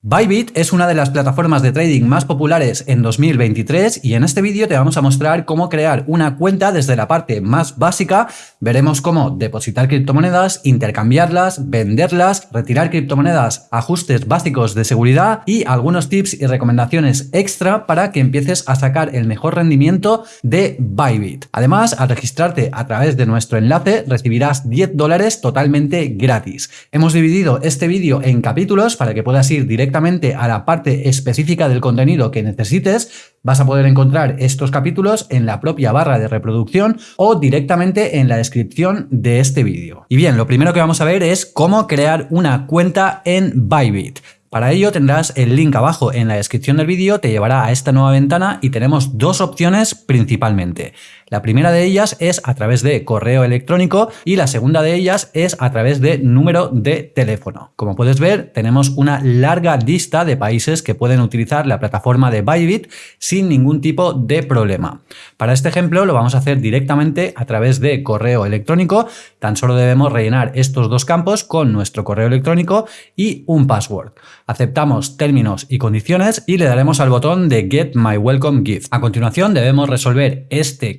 Bybit es una de las plataformas de trading más populares en 2023 y en este vídeo te vamos a mostrar cómo crear una cuenta desde la parte más básica. Veremos cómo depositar criptomonedas, intercambiarlas, venderlas, retirar criptomonedas, ajustes básicos de seguridad y algunos tips y recomendaciones extra para que empieces a sacar el mejor rendimiento de Bybit. Además, al registrarte a través de nuestro enlace recibirás 10 dólares totalmente gratis. Hemos dividido este vídeo en capítulos para que puedas ir directamente directamente a la parte específica del contenido que necesites, vas a poder encontrar estos capítulos en la propia barra de reproducción o directamente en la descripción de este vídeo. Y bien, lo primero que vamos a ver es cómo crear una cuenta en Bybit. Para ello tendrás el link abajo en la descripción del vídeo, te llevará a esta nueva ventana y tenemos dos opciones principalmente. La primera de ellas es a través de correo electrónico y la segunda de ellas es a través de número de teléfono. Como puedes ver, tenemos una larga lista de países que pueden utilizar la plataforma de Bybit sin ningún tipo de problema. Para este ejemplo lo vamos a hacer directamente a través de correo electrónico. Tan solo debemos rellenar estos dos campos con nuestro correo electrónico y un password. Aceptamos términos y condiciones y le daremos al botón de Get My Welcome Gift. A continuación debemos resolver este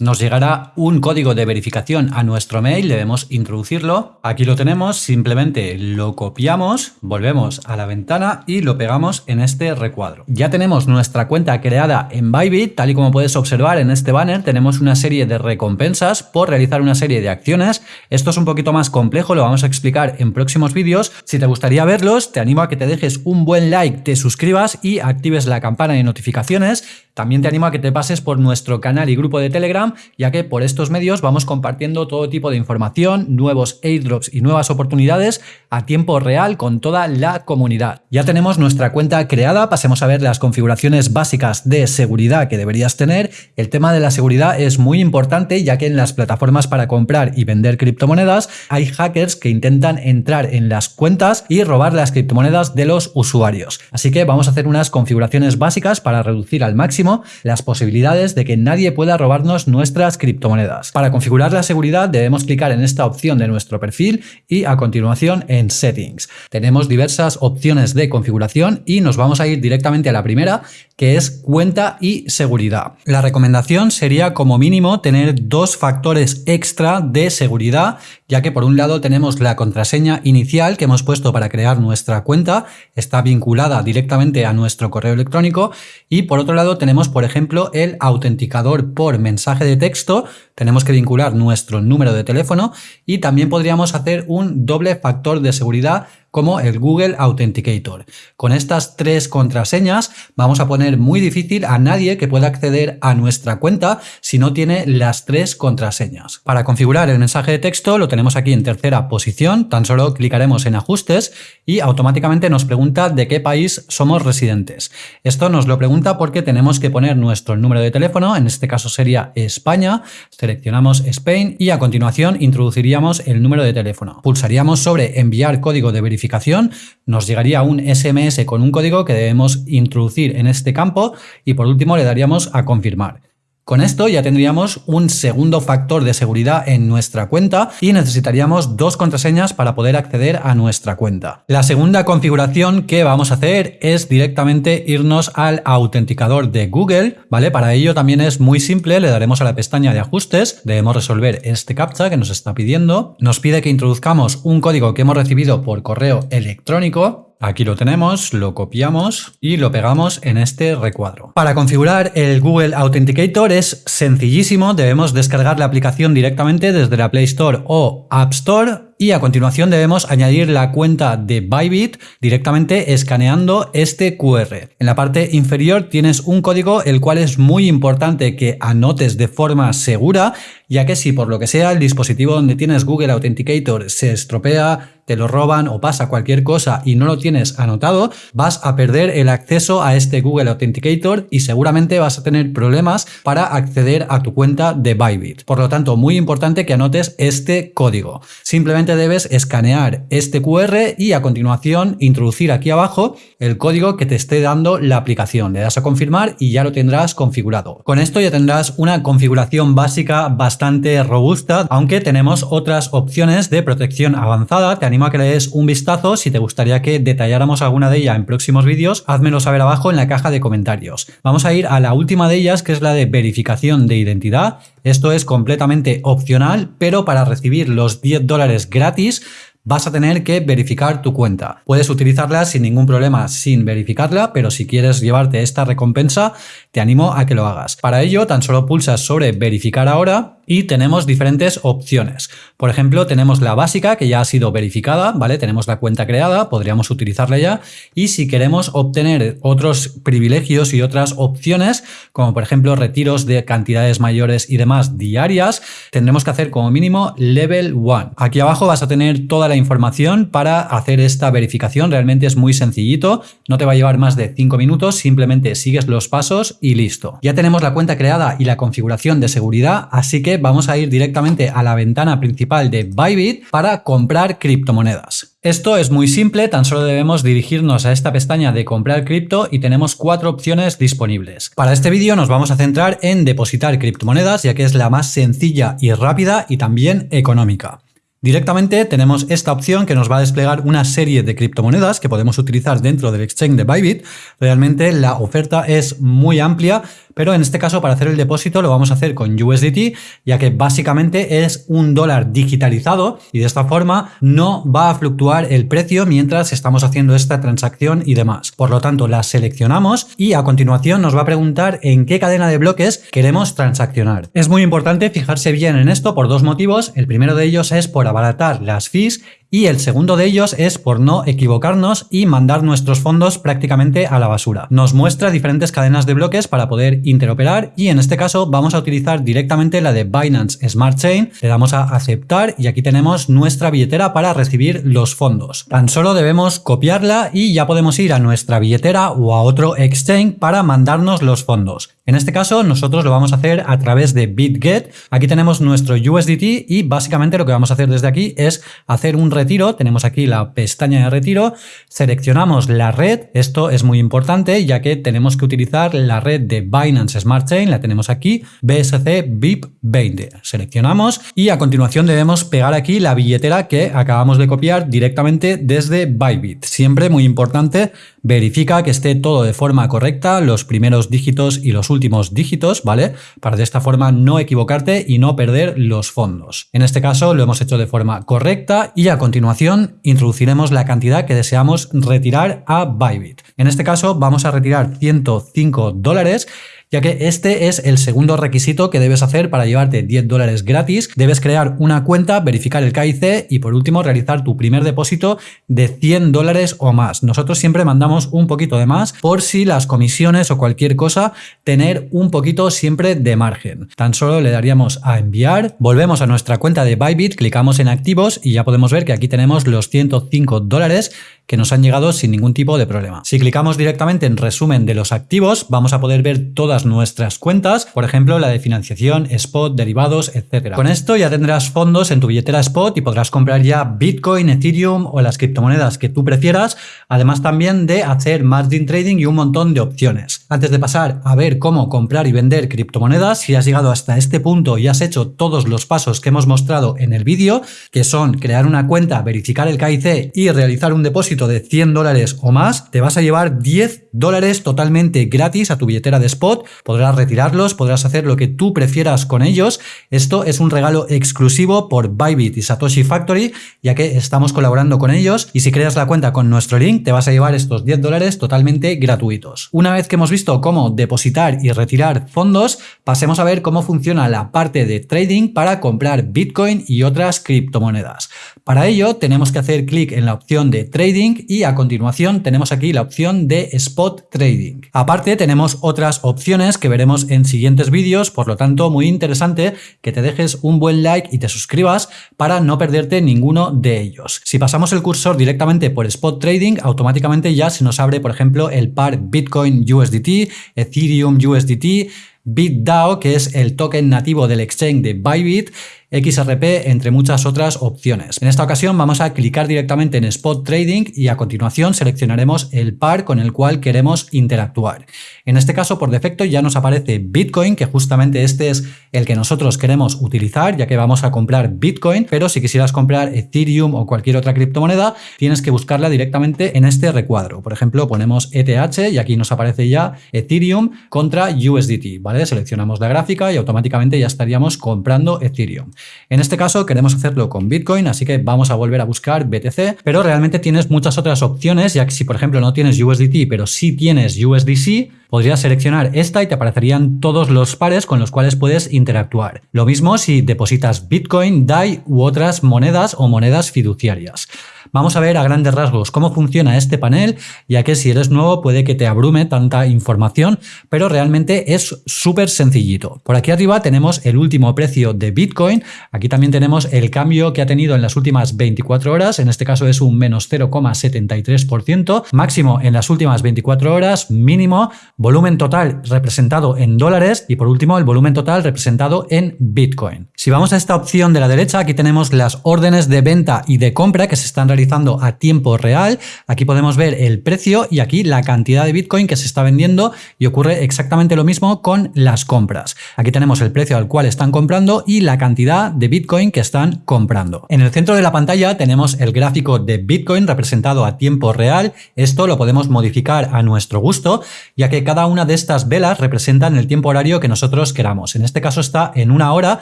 Nos llegará un código de verificación a nuestro mail, debemos introducirlo. Aquí lo tenemos, simplemente lo copiamos, volvemos a la ventana y lo pegamos en este recuadro. Ya tenemos nuestra cuenta creada en Bybit, tal y como puedes observar en este banner, tenemos una serie de recompensas por realizar una serie de acciones. Esto es un poquito más complejo, lo vamos a explicar en próximos vídeos. Si te gustaría verlos, te animo a que te dejes un buen like, te suscribas y actives la campana de notificaciones. También te animo a que te pases por nuestro canal y grupo de Telegram ya que por estos medios vamos compartiendo todo tipo de información, nuevos airdrops y nuevas oportunidades a tiempo real con toda la comunidad. Ya tenemos nuestra cuenta creada, pasemos a ver las configuraciones básicas de seguridad que deberías tener. El tema de la seguridad es muy importante ya que en las plataformas para comprar y vender criptomonedas hay hackers que intentan entrar en las cuentas y robar las criptomonedas de los usuarios. Así que vamos a hacer unas configuraciones básicas para reducir al máximo las posibilidades de que nadie pueda robarnos nuestras criptomonedas. Para configurar la seguridad debemos clicar en esta opción de nuestro perfil y a continuación en Settings. Tenemos diversas opciones de configuración y nos vamos a ir directamente a la primera que es cuenta y seguridad. La recomendación sería como mínimo tener dos factores extra de seguridad ya que por un lado tenemos la contraseña inicial que hemos puesto para crear nuestra cuenta, está vinculada directamente a nuestro correo electrónico y por otro lado tenemos por ejemplo el autenticador por mensaje de texto, tenemos que vincular nuestro número de teléfono y también podríamos hacer un doble factor de seguridad como el Google Authenticator. Con estas tres contraseñas vamos a poner muy difícil a nadie que pueda acceder a nuestra cuenta si no tiene las tres contraseñas. Para configurar el mensaje de texto lo tenemos aquí en tercera posición, tan solo clicaremos en ajustes y automáticamente nos pregunta de qué país somos residentes. Esto nos lo pregunta porque tenemos que poner nuestro número de teléfono, en este caso sería España, seleccionamos Spain y a continuación introduciríamos el número de teléfono. Pulsaríamos sobre enviar código de verificación verificación, nos llegaría un SMS con un código que debemos introducir en este campo y por último le daríamos a confirmar. Con esto ya tendríamos un segundo factor de seguridad en nuestra cuenta y necesitaríamos dos contraseñas para poder acceder a nuestra cuenta. La segunda configuración que vamos a hacer es directamente irnos al autenticador de Google, ¿vale? Para ello también es muy simple, le daremos a la pestaña de ajustes, debemos resolver este captcha que nos está pidiendo, nos pide que introduzcamos un código que hemos recibido por correo electrónico, Aquí lo tenemos, lo copiamos y lo pegamos en este recuadro. Para configurar el Google Authenticator es sencillísimo, debemos descargar la aplicación directamente desde la Play Store o App Store y a continuación debemos añadir la cuenta de Bybit directamente escaneando este QR. En la parte inferior tienes un código el cual es muy importante que anotes de forma segura ya que si por lo que sea el dispositivo donde tienes Google Authenticator se estropea, te lo roban o pasa cualquier cosa y no lo tienes anotado, vas a perder el acceso a este Google Authenticator y seguramente vas a tener problemas para acceder a tu cuenta de Bybit. Por lo tanto, muy importante que anotes este código. Simplemente debes escanear este QR y a continuación introducir aquí abajo el código que te esté dando la aplicación. Le das a confirmar y ya lo tendrás configurado. Con esto ya tendrás una configuración básica bastante bastante robusta, aunque tenemos otras opciones de protección avanzada. Te animo a que le des un vistazo. Si te gustaría que detalláramos alguna de ellas en próximos vídeos, házmelo saber abajo en la caja de comentarios. Vamos a ir a la última de ellas, que es la de verificación de identidad. Esto es completamente opcional, pero para recibir los 10 dólares gratis vas a tener que verificar tu cuenta. Puedes utilizarla sin ningún problema sin verificarla, pero si quieres llevarte esta recompensa, te animo a que lo hagas. Para ello, tan solo pulsas sobre verificar ahora y tenemos diferentes opciones. Por ejemplo, tenemos la básica que ya ha sido verificada, ¿vale? Tenemos la cuenta creada, podríamos utilizarla ya y si queremos obtener otros privilegios y otras opciones, como por ejemplo retiros de cantidades mayores y demás diarias, tendremos que hacer como mínimo level 1. Aquí abajo vas a tener toda la información para hacer esta verificación, realmente es muy sencillito, no te va a llevar más de 5 minutos, simplemente sigues los pasos y listo. Ya tenemos la cuenta creada y la configuración de seguridad, así que vamos a ir directamente a la ventana principal de Bybit para comprar criptomonedas. Esto es muy simple, tan solo debemos dirigirnos a esta pestaña de comprar cripto y tenemos cuatro opciones disponibles. Para este vídeo nos vamos a centrar en depositar criptomonedas ya que es la más sencilla y rápida y también económica. Directamente tenemos esta opción que nos va a desplegar una serie de criptomonedas que podemos utilizar dentro del exchange de Bybit. Realmente la oferta es muy amplia pero en este caso para hacer el depósito lo vamos a hacer con USDT, ya que básicamente es un dólar digitalizado y de esta forma no va a fluctuar el precio mientras estamos haciendo esta transacción y demás. Por lo tanto, la seleccionamos y a continuación nos va a preguntar en qué cadena de bloques queremos transaccionar. Es muy importante fijarse bien en esto por dos motivos. El primero de ellos es por abaratar las fees y el segundo de ellos es por no equivocarnos y mandar nuestros fondos prácticamente a la basura. Nos muestra diferentes cadenas de bloques para poder interoperar y en este caso vamos a utilizar directamente la de Binance Smart Chain. Le damos a aceptar y aquí tenemos nuestra billetera para recibir los fondos. Tan solo debemos copiarla y ya podemos ir a nuestra billetera o a otro exchange para mandarnos los fondos. En este caso nosotros lo vamos a hacer a través de BitGet. Aquí tenemos nuestro USDT y básicamente lo que vamos a hacer desde aquí es hacer un retiro, tenemos aquí la pestaña de retiro, seleccionamos la red, esto es muy importante ya que tenemos que utilizar la red de Binance Smart Chain, la tenemos aquí, BSC BIP 20. Seleccionamos y a continuación debemos pegar aquí la billetera que acabamos de copiar directamente desde Bybit. Siempre muy importante, verifica que esté todo de forma correcta, los primeros dígitos y los últimos dígitos, ¿vale? Para de esta forma no equivocarte y no perder los fondos. En este caso lo hemos hecho de forma correcta y a continuación introduciremos la cantidad que deseamos retirar a Bybit. En este caso vamos a retirar 105 dólares ya que este es el segundo requisito que debes hacer para llevarte 10 dólares gratis. Debes crear una cuenta, verificar el KIC y por último realizar tu primer depósito de 100 dólares o más. Nosotros siempre mandamos un poquito de más por si las comisiones o cualquier cosa, tener un poquito siempre de margen. Tan solo le daríamos a enviar, volvemos a nuestra cuenta de Bybit, clicamos en activos y ya podemos ver que aquí tenemos los 105 dólares que nos han llegado sin ningún tipo de problema. Si clicamos directamente en resumen de los activos, vamos a poder ver nuestras cuentas, por ejemplo, la de financiación, spot, derivados, etc. Con esto ya tendrás fondos en tu billetera spot y podrás comprar ya Bitcoin, Ethereum o las criptomonedas que tú prefieras, además también de hacer margin trading y un montón de opciones. Antes de pasar a ver cómo comprar y vender criptomonedas, si has llegado hasta este punto y has hecho todos los pasos que hemos mostrado en el vídeo, que son crear una cuenta, verificar el KIC y realizar un depósito de 100 dólares o más, te vas a llevar 10 dólares totalmente gratis a tu billetera de spot. Podrás retirarlos, podrás hacer lo que tú prefieras con ellos. Esto es un regalo exclusivo por Bybit y Satoshi Factory, ya que estamos colaborando con ellos. Y si creas la cuenta con nuestro link, te vas a llevar estos 10 dólares totalmente gratuitos. Una vez que hemos visto cómo depositar y retirar fondos, pasemos a ver cómo funciona la parte de trading para comprar Bitcoin y otras criptomonedas. Para ello, tenemos que hacer clic en la opción de trading y a continuación tenemos aquí la opción de Spot Trading. Aparte tenemos otras opciones que veremos en siguientes vídeos, por lo tanto muy interesante que te dejes un buen like y te suscribas para no perderte ninguno de ellos. Si pasamos el cursor directamente por Spot Trading, automáticamente ya se nos abre por ejemplo el par Bitcoin USDT, Ethereum USDT, BitDAO, que es el token nativo del exchange de Bybit, XRP, entre muchas otras opciones. En esta ocasión vamos a clicar directamente en Spot Trading y a continuación seleccionaremos el par con el cual queremos interactuar. En este caso, por defecto, ya nos aparece Bitcoin, que justamente este es el que nosotros queremos utilizar, ya que vamos a comprar Bitcoin, pero si quisieras comprar Ethereum o cualquier otra criptomoneda, tienes que buscarla directamente en este recuadro. Por ejemplo, ponemos ETH y aquí nos aparece ya Ethereum contra USDT, ¿vale? Seleccionamos la gráfica y automáticamente ya estaríamos comprando Ethereum. En este caso queremos hacerlo con Bitcoin, así que vamos a volver a buscar BTC, pero realmente tienes muchas otras opciones, ya que si por ejemplo no tienes USDT, pero sí tienes USDC, podrías seleccionar esta y te aparecerían todos los pares con los cuales puedes interactuar. Lo mismo si depositas Bitcoin, DAI u otras monedas o monedas fiduciarias. Vamos a ver a grandes rasgos cómo funciona este panel, ya que si eres nuevo puede que te abrume tanta información, pero realmente es súper sencillito. Por aquí arriba tenemos el último precio de Bitcoin, aquí también tenemos el cambio que ha tenido en las últimas 24 horas, en este caso es un menos 0,73%, máximo en las últimas 24 horas, mínimo, volumen total representado en dólares y por último el volumen total representado en Bitcoin. Si vamos a esta opción de la derecha, aquí tenemos las órdenes de venta y de compra que se están realizando a tiempo real. Aquí podemos ver el precio y aquí la cantidad de Bitcoin que se está vendiendo y ocurre exactamente lo mismo con las compras. Aquí tenemos el precio al cual están comprando y la cantidad de Bitcoin que están comprando. En el centro de la pantalla tenemos el gráfico de Bitcoin representado a tiempo real. Esto lo podemos modificar a nuestro gusto, ya que cada una de estas velas representan el tiempo horario que nosotros queramos. En este caso está en una hora,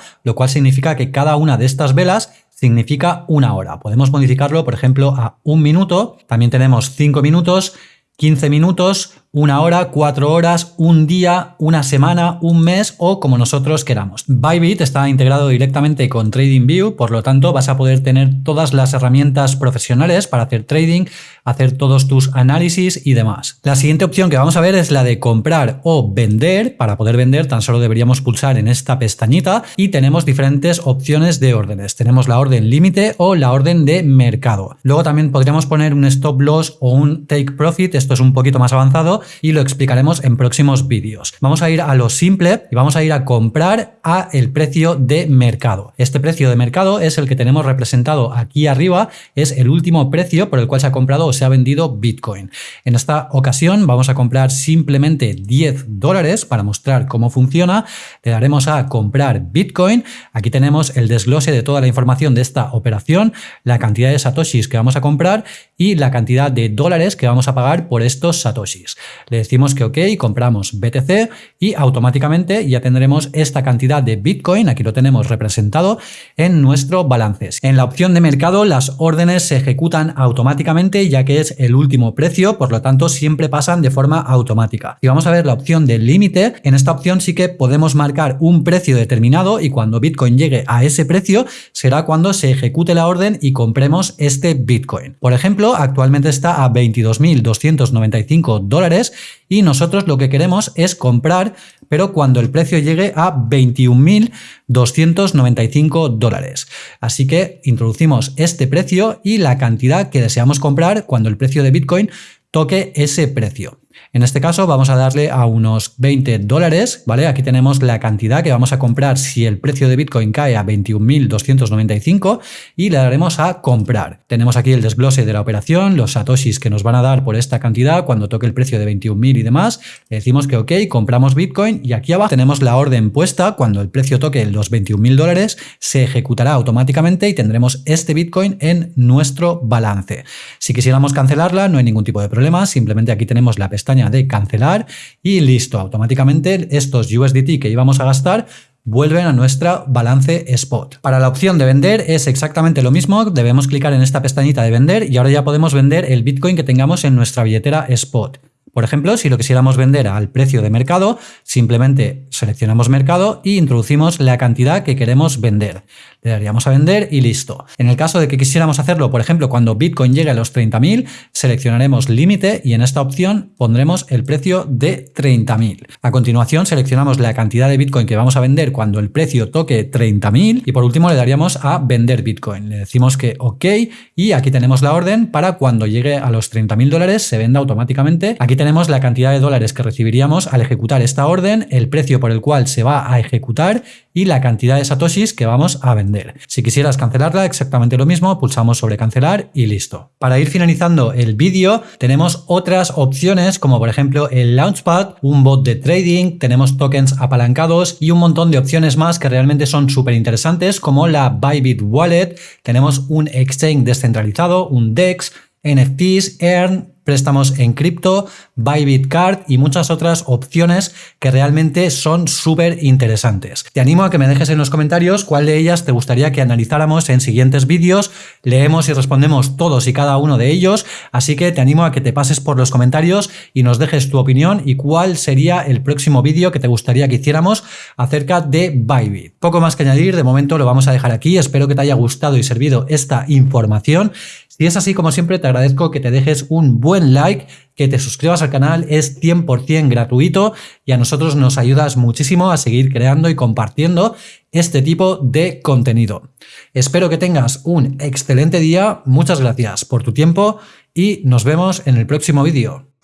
lo cual significa que cada una de estas velas significa una hora. Podemos modificarlo, por ejemplo, a un minuto. También tenemos cinco minutos, 15 minutos, una hora, cuatro horas, un día, una semana, un mes o como nosotros queramos. Bybit está integrado directamente con TradingView, por lo tanto vas a poder tener todas las herramientas profesionales para hacer trading, hacer todos tus análisis y demás. La siguiente opción que vamos a ver es la de comprar o vender. Para poder vender tan solo deberíamos pulsar en esta pestañita y tenemos diferentes opciones de órdenes. Tenemos la orden límite o la orden de mercado. Luego también podríamos poner un stop loss o un take profit, esto es un poquito más avanzado y lo explicaremos en próximos vídeos. Vamos a ir a lo simple y vamos a ir a comprar a el precio de mercado. Este precio de mercado es el que tenemos representado aquí arriba, es el último precio por el cual se ha comprado o se ha vendido Bitcoin. En esta ocasión vamos a comprar simplemente 10 dólares para mostrar cómo funciona. Le daremos a comprar Bitcoin. Aquí tenemos el desglose de toda la información de esta operación, la cantidad de satoshis que vamos a comprar y la cantidad de dólares que vamos a pagar por estos satoshis. Le decimos que ok, compramos BTC y automáticamente ya tendremos esta cantidad de Bitcoin, aquí lo tenemos representado en nuestro balance. En la opción de mercado las órdenes se ejecutan automáticamente ya que es el último precio, por lo tanto siempre pasan de forma automática. Y vamos a ver la opción de límite, en esta opción sí que podemos marcar un precio determinado y cuando Bitcoin llegue a ese precio será cuando se ejecute la orden y compremos este Bitcoin. Por ejemplo, actualmente está a 22.295 dólares y nosotros lo que queremos es comprar, pero cuando el precio llegue a 21.295 dólares. Así que introducimos este precio y la cantidad que deseamos comprar cuando el precio de Bitcoin toque ese precio. En este caso vamos a darle a unos 20 dólares, ¿vale? Aquí tenemos la cantidad que vamos a comprar si el precio de Bitcoin cae a 21.295 y le daremos a comprar. Tenemos aquí el desglose de la operación, los satoshis que nos van a dar por esta cantidad cuando toque el precio de 21.000 y demás. Le decimos que ok, compramos Bitcoin y aquí abajo tenemos la orden puesta. Cuando el precio toque los 21.000 dólares se ejecutará automáticamente y tendremos este Bitcoin en nuestro balance. Si quisiéramos cancelarla no hay ningún tipo de problema, simplemente aquí tenemos la pestaña de cancelar y listo, automáticamente estos USDT que íbamos a gastar vuelven a nuestra balance spot. Para la opción de vender es exactamente lo mismo, debemos clicar en esta pestañita de vender y ahora ya podemos vender el Bitcoin que tengamos en nuestra billetera spot. Por ejemplo, si lo quisiéramos vender al precio de mercado, simplemente seleccionamos mercado y introducimos la cantidad que queremos vender. Le daríamos a vender y listo. En el caso de que quisiéramos hacerlo, por ejemplo, cuando Bitcoin llegue a los 30.000, seleccionaremos límite y en esta opción pondremos el precio de 30.000. A continuación seleccionamos la cantidad de Bitcoin que vamos a vender cuando el precio toque 30.000 y por último le daríamos a vender Bitcoin. Le decimos que OK y aquí tenemos la orden para cuando llegue a los 30.000 dólares se venda automáticamente. Aquí tenemos tenemos la cantidad de dólares que recibiríamos al ejecutar esta orden, el precio por el cual se va a ejecutar y la cantidad de satoshis que vamos a vender. Si quisieras cancelarla, exactamente lo mismo, pulsamos sobre cancelar y listo. Para ir finalizando el vídeo, tenemos otras opciones como por ejemplo el Launchpad, un bot de trading, tenemos tokens apalancados y un montón de opciones más que realmente son súper interesantes como la Bybit Wallet, tenemos un exchange descentralizado, un DEX, NFTs, Earn, préstamos en cripto, Bybit Card y muchas otras opciones que realmente son súper interesantes. Te animo a que me dejes en los comentarios cuál de ellas te gustaría que analizáramos en siguientes vídeos. Leemos y respondemos todos y cada uno de ellos, así que te animo a que te pases por los comentarios y nos dejes tu opinión y cuál sería el próximo vídeo que te gustaría que hiciéramos acerca de Bybit. Poco más que añadir, de momento lo vamos a dejar aquí. Espero que te haya gustado y servido esta información. Si es así, como siempre, te agradezco que te dejes un buen like, que te suscribas al canal, es 100% gratuito y a nosotros nos ayudas muchísimo a seguir creando y compartiendo este tipo de contenido. Espero que tengas un excelente día, muchas gracias por tu tiempo y nos vemos en el próximo vídeo.